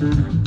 Mm-hmm.